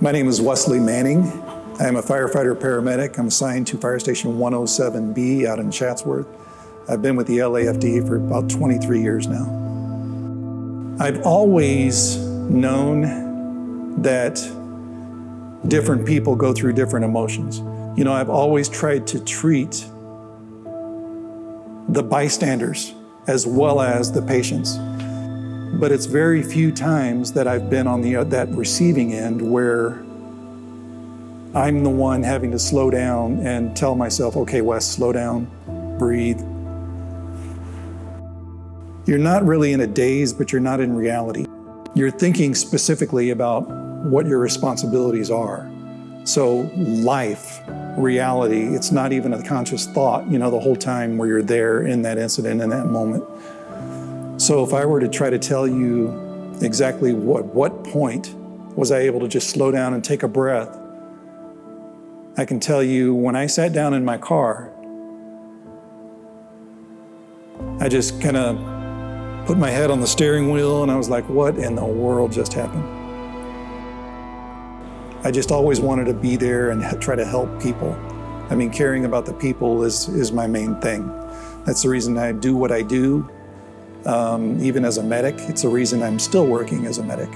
My name is Wesley Manning. I am a firefighter paramedic. I'm assigned to Fire Station 107B out in Chatsworth. I've been with the LAFD for about 23 years now. I've always known that different people go through different emotions. You know, I've always tried to treat the bystanders as well as the patients. But it's very few times that I've been on the, that receiving end where I'm the one having to slow down and tell myself, okay, Wes, slow down, breathe. You're not really in a daze, but you're not in reality. You're thinking specifically about what your responsibilities are. So life, reality, it's not even a conscious thought, you know, the whole time where you're there in that incident, in that moment. So if I were to try to tell you exactly what, what point was I able to just slow down and take a breath, I can tell you when I sat down in my car, I just kind of put my head on the steering wheel and I was like, what in the world just happened? I just always wanted to be there and try to help people. I mean, caring about the people is, is my main thing. That's the reason I do what I do. Um, even as a medic, it's the reason I'm still working as a medic.